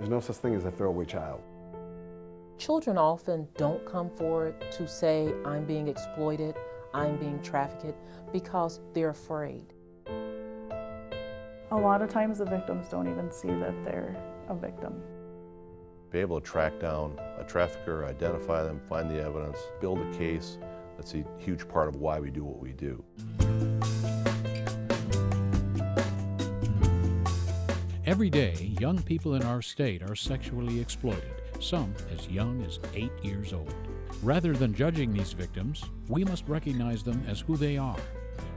There's no such thing as a throwaway child. Children often don't come forward to say, I'm being exploited, I'm being trafficked, because they're afraid. A lot of times the victims don't even see that they're a victim. Be able to track down a trafficker, identify them, find the evidence, build a case, that's a huge part of why we do what we do. Every day, young people in our state are sexually exploited, some as young as eight years old. Rather than judging these victims, we must recognize them as who they are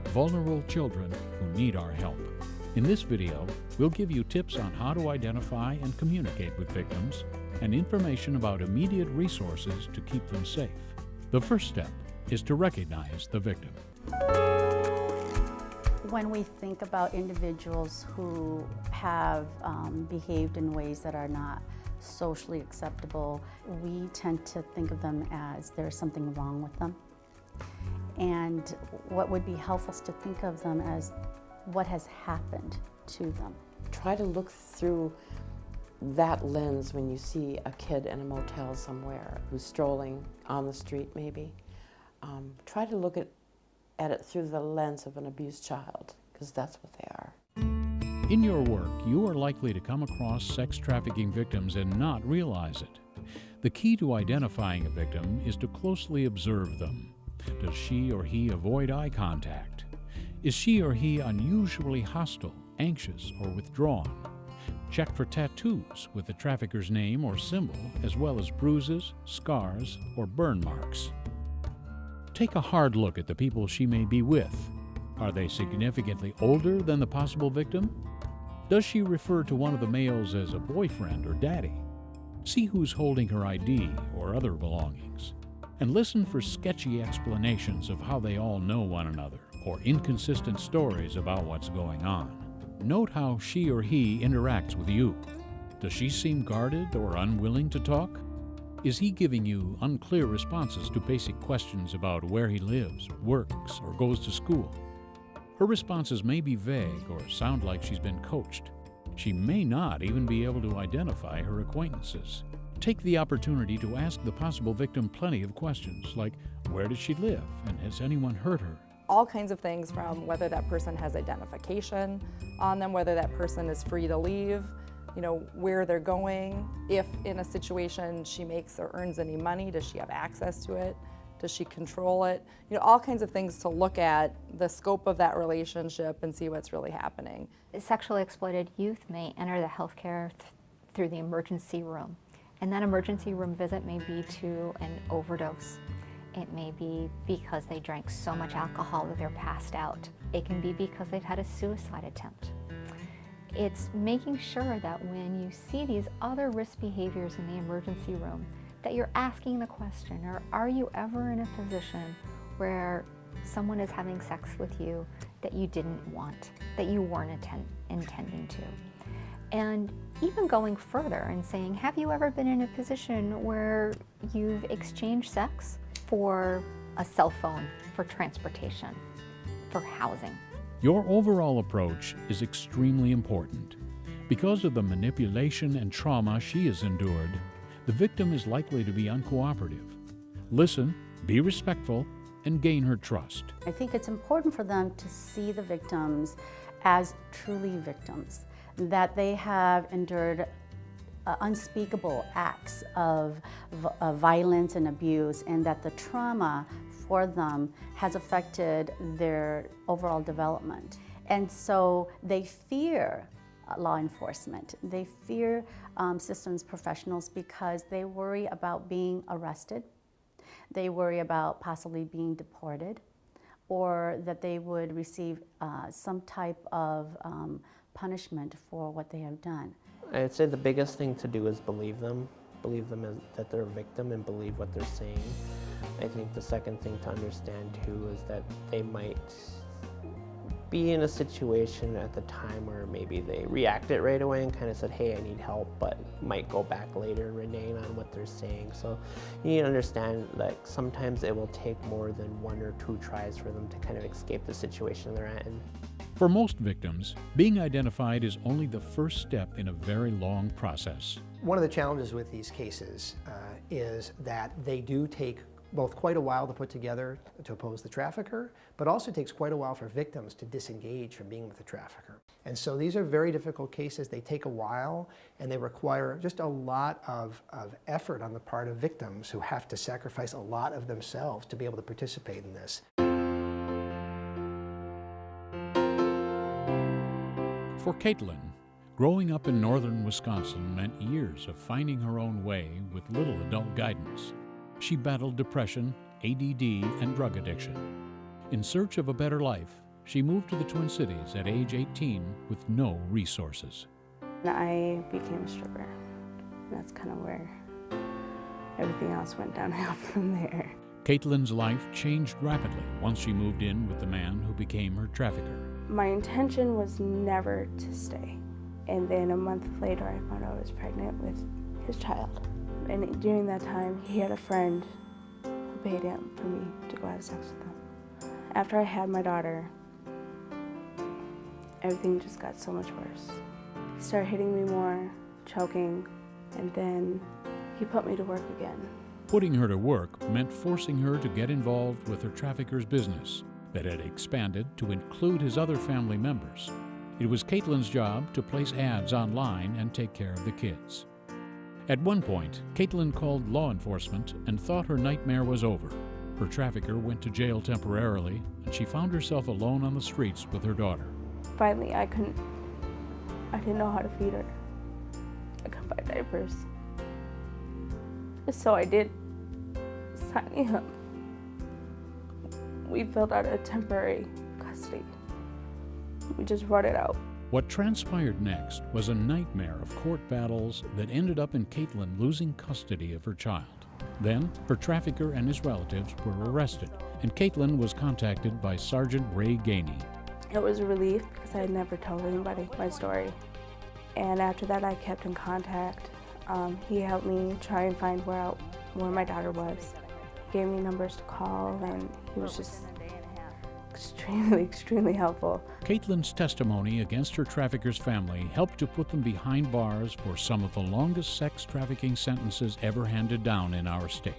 vulnerable children who need our help. In this video, we'll give you tips on how to identify and communicate with victims and information about immediate resources to keep them safe. The first step is to recognize the victim. When we think about individuals who have um, behaved in ways that are not socially acceptable, we tend to think of them as there's something wrong with them. And what would be helpful is to think of them as what has happened to them. Try to look through that lens when you see a kid in a motel somewhere who's strolling on the street maybe. Um, try to look at, at it through the lens of an abused child, because that's what they are. In your work, you are likely to come across sex trafficking victims and not realize it. The key to identifying a victim is to closely observe them. Does she or he avoid eye contact? Is she or he unusually hostile, anxious, or withdrawn? Check for tattoos with the trafficker's name or symbol, as well as bruises, scars, or burn marks. Take a hard look at the people she may be with. Are they significantly older than the possible victim? Does she refer to one of the males as a boyfriend or daddy? See who's holding her ID or other belongings. And listen for sketchy explanations of how they all know one another or inconsistent stories about what's going on. Note how she or he interacts with you. Does she seem guarded or unwilling to talk? Is he giving you unclear responses to basic questions about where he lives, works, or goes to school? Her responses may be vague or sound like she's been coached. She may not even be able to identify her acquaintances. Take the opportunity to ask the possible victim plenty of questions like, where does she live and has anyone hurt her? all kinds of things from whether that person has identification on them, whether that person is free to leave, you know, where they're going, if in a situation she makes or earns any money, does she have access to it? Does she control it? You know, all kinds of things to look at the scope of that relationship and see what's really happening. Sexually exploited youth may enter the healthcare th through the emergency room. And that emergency room visit may be to an overdose it may be because they drank so much alcohol that they're passed out. It can be because they've had a suicide attempt. It's making sure that when you see these other risk behaviors in the emergency room, that you're asking the question, or are you ever in a position where someone is having sex with you that you didn't want, that you weren't intending to? And even going further and saying, have you ever been in a position where you've exchanged sex for a cell phone, for transportation, for housing. Your overall approach is extremely important. Because of the manipulation and trauma she has endured, the victim is likely to be uncooperative. Listen, be respectful, and gain her trust. I think it's important for them to see the victims as truly victims, that they have endured uh, unspeakable acts of, of violence and abuse and that the trauma for them has affected their overall development. And so they fear uh, law enforcement. They fear um, systems professionals because they worry about being arrested. They worry about possibly being deported or that they would receive uh, some type of um, punishment for what they have done. I'd say the biggest thing to do is believe them, believe them that they're a victim and believe what they're saying. I think the second thing to understand too is that they might be in a situation at the time where maybe they reacted right away and kind of said, hey, I need help, but might go back later and reneging on what they're saying. So you need to understand like sometimes it will take more than one or two tries for them to kind of escape the situation they're at. For most victims, being identified is only the first step in a very long process. One of the challenges with these cases uh, is that they do take both quite a while to put together to oppose the trafficker, but also takes quite a while for victims to disengage from being with the trafficker. And so these are very difficult cases. They take a while and they require just a lot of, of effort on the part of victims who have to sacrifice a lot of themselves to be able to participate in this. For Caitlin, growing up in northern Wisconsin meant years of finding her own way with little adult guidance. She battled depression, ADD, and drug addiction. In search of a better life, she moved to the Twin Cities at age 18 with no resources. I became a stripper. That's kind of where everything else went downhill from there. Caitlin's life changed rapidly once she moved in with the man who became her trafficker. My intention was never to stay. And then a month later, I found out I was pregnant with his child. And during that time, he had a friend who paid him for me to go have sex with him. After I had my daughter, everything just got so much worse. He started hitting me more, choking, and then he put me to work again. Putting her to work meant forcing her to get involved with her trafficker's business that had expanded to include his other family members. It was Caitlin's job to place ads online and take care of the kids. At one point, Caitlin called law enforcement and thought her nightmare was over. Her trafficker went to jail temporarily, and she found herself alone on the streets with her daughter. Finally, I couldn't, I didn't know how to feed her. I couldn't buy diapers. So I did sign up we filled out a temporary custody. We just brought it out. What transpired next was a nightmare of court battles that ended up in Caitlin losing custody of her child. Then, her trafficker and his relatives were arrested, and Caitlin was contacted by Sergeant Ray Gainey. It was a relief because I had never told anybody my story. And after that, I kept in contact. Um, he helped me try and find where, where my daughter was He gave me numbers to call, and he was just extremely, extremely helpful. Caitlin's testimony against her trafficker's family helped to put them behind bars for some of the longest sex trafficking sentences ever handed down in our state.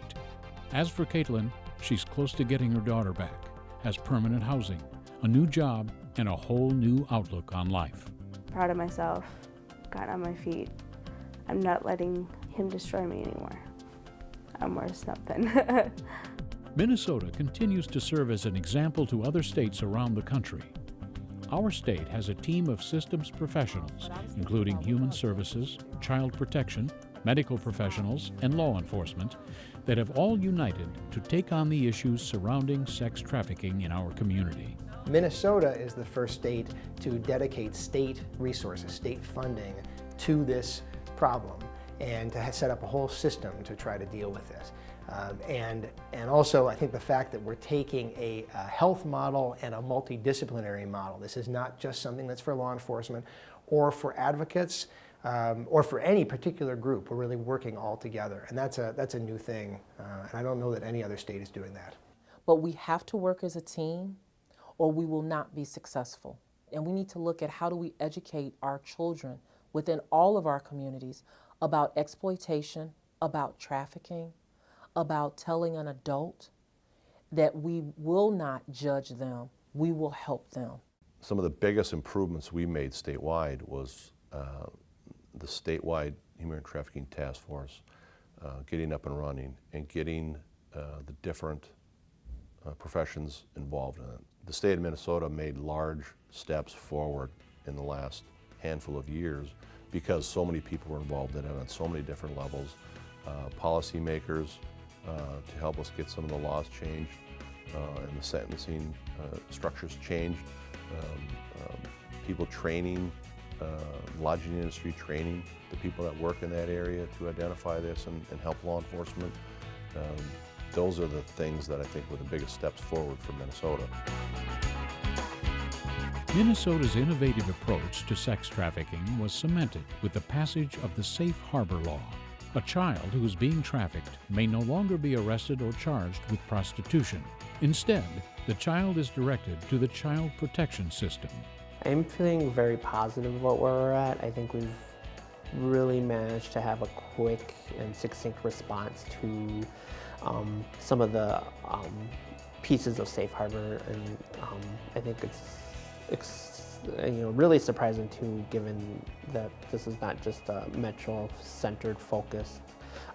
As for Caitlin, she's close to getting her daughter back, has permanent housing, a new job, and a whole new outlook on life. Proud of myself, got on my feet. I'm not letting him destroy me anymore. I'm worth something. Minnesota continues to serve as an example to other states around the country. Our state has a team of systems professionals, including human services, child protection, medical professionals, and law enforcement, that have all united to take on the issues surrounding sex trafficking in our community. Minnesota is the first state to dedicate state resources, state funding to this problem and to set up a whole system to try to deal with this. Um, and, and also, I think the fact that we're taking a, a, health model and a multidisciplinary model. This is not just something that's for law enforcement or for advocates um, or for any particular group. We're really working all together. And that's a, that's a new thing. Uh, and I don't know that any other state is doing that. But we have to work as a team or we will not be successful. And we need to look at how do we educate our children within all of our communities about exploitation, about trafficking, about telling an adult that we will not judge them, we will help them. Some of the biggest improvements we made statewide was uh, the statewide human trafficking task force uh, getting up and running and getting uh, the different uh, professions involved in it. The state of Minnesota made large steps forward in the last handful of years because so many people were involved in it on so many different levels. Uh, policymakers to help us get some of the laws changed uh, and the sentencing uh, structures changed. Um, um, people training, uh, lodging industry training the people that work in that area to identify this and, and help law enforcement. Um, those are the things that I think were the biggest steps forward for Minnesota. Minnesota's innovative approach to sex trafficking was cemented with the passage of the Safe Harbor Law. A child who is being trafficked may no longer be arrested or charged with prostitution. Instead, the child is directed to the Child Protection System. I'm feeling very positive about where we're at. I think we've really managed to have a quick and succinct response to um, some of the um, pieces of Safe Harbor, and um, I think it's, it's Uh, you know really surprising too, given that this is not just a metro-centered focused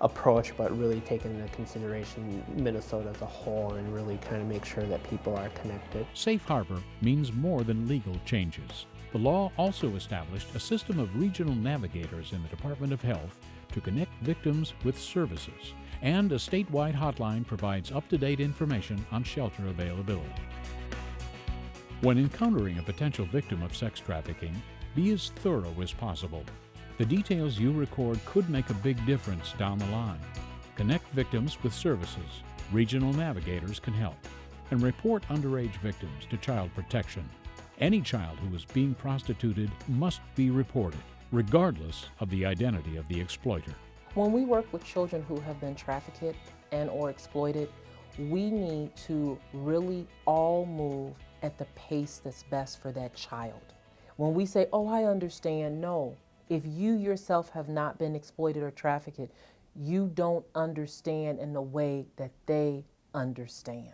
approach, but really taking into consideration Minnesota as a whole and really kind of make sure that people are connected. Safe harbor means more than legal changes. The law also established a system of regional navigators in the Department of Health to connect victims with services, and a statewide hotline provides up-to-date information on shelter availability. When encountering a potential victim of sex trafficking, be as thorough as possible. The details you record could make a big difference down the line. Connect victims with services. Regional navigators can help. And report underage victims to Child Protection. Any child who is being prostituted must be reported, regardless of the identity of the exploiter. When we work with children who have been trafficked and or exploited, we need to really all move at the pace that's best for that child. When we say, oh, I understand, no. If you yourself have not been exploited or trafficked, you don't understand in the way that they understand.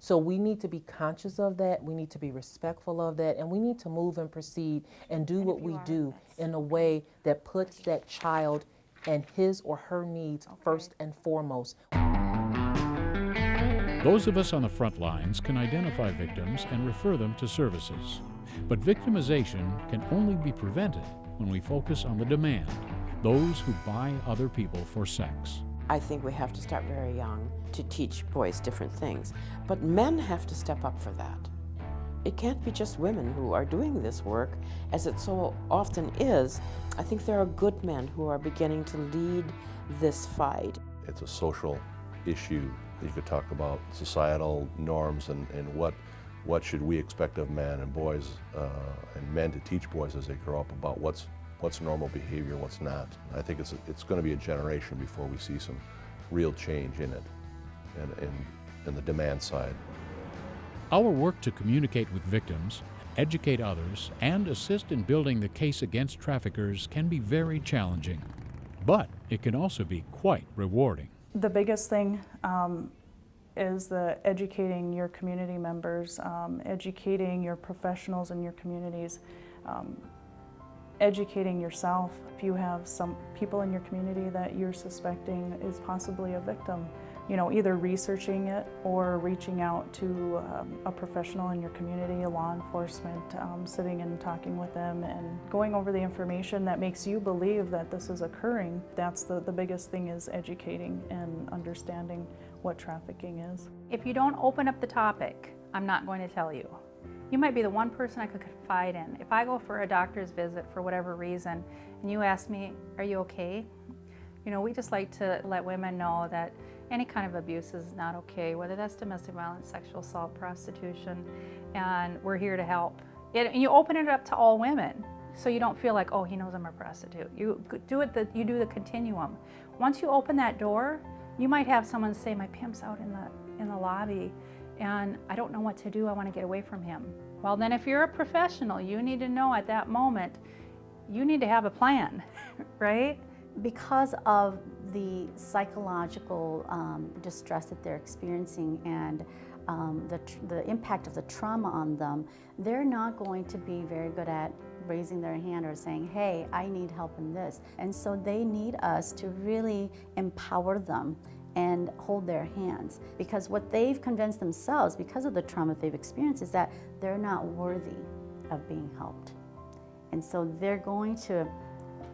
So we need to be conscious of that. We need to be respectful of that. And we need to move and proceed and do what we do in a way that puts that child and his or her needs okay. first and foremost. Those of us on the front lines can identify victims and refer them to services. But victimization can only be prevented when we focus on the demand, those who buy other people for sex. I think we have to start very young to teach boys different things. But men have to step up for that. It can't be just women who are doing this work, as it so often is. I think there are good men who are beginning to lead this fight. It's a social issue. You could talk about societal norms and, and what, what should we expect of men and boys uh, and men to teach boys as they grow up about what's what's normal behavior, what's not. I think it's, it's going to be a generation before we see some real change in it and in, in the demand side. Our work to communicate with victims, educate others, and assist in building the case against traffickers can be very challenging, but it can also be quite rewarding. The biggest thing um, is the educating your community members, um, educating your professionals in your communities. Um, educating yourself. If you have some people in your community that you're suspecting is possibly a victim, you know, either researching it or reaching out to um, a professional in your community, a law enforcement, um, sitting and talking with them and going over the information that makes you believe that this is occurring. That's the, the biggest thing is educating and understanding what trafficking is. If you don't open up the topic, I'm not going to tell you. You might be the one person I could confide in. If I go for a doctor's visit for whatever reason and you ask me, are you okay? You know, we just like to let women know that any kind of abuse is not okay, whether that's domestic violence, sexual assault, prostitution, and we're here to help. And you open it up to all women, so you don't feel like, oh, he knows I'm a prostitute. You do it. The, you do the continuum. Once you open that door, you might have someone say, my pimp's out in the in the lobby, and I don't know what to do, I want to get away from him. Well, then if you're a professional, you need to know at that moment, you need to have a plan, right? Because of the psychological um, distress that they're experiencing and um, the, the impact of the trauma on them, they're not going to be very good at raising their hand or saying, hey, I need help in this. And so they need us to really empower them and hold their hands. Because what they've convinced themselves, because of the trauma they've experienced, is that they're not worthy of being helped. And so they're going to,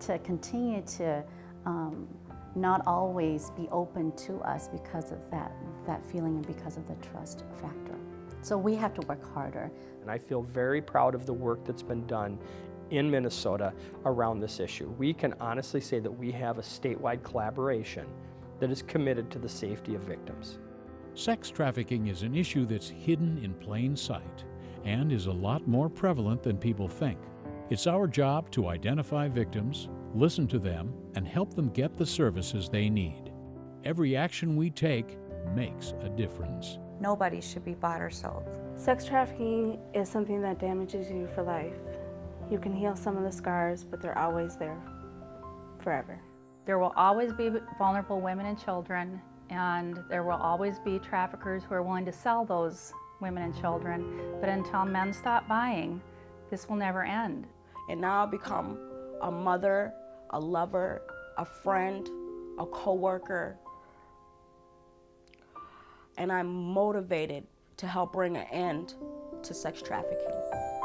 to continue to um, not always be open to us because of that, that feeling and because of the trust factor. So we have to work harder. And I feel very proud of the work that's been done in Minnesota around this issue. We can honestly say that we have a statewide collaboration that is committed to the safety of victims. Sex trafficking is an issue that's hidden in plain sight and is a lot more prevalent than people think. It's our job to identify victims, listen to them, and help them get the services they need. Every action we take makes a difference. Nobody should be bought or sold. Sex trafficking is something that damages you for life. You can heal some of the scars, but they're always there forever. There will always be vulnerable women and children, and there will always be traffickers who are willing to sell those women and children. But until men stop buying, this will never end. And now I become a mother, a lover, a friend, a coworker, and I'm motivated to help bring an end to sex trafficking.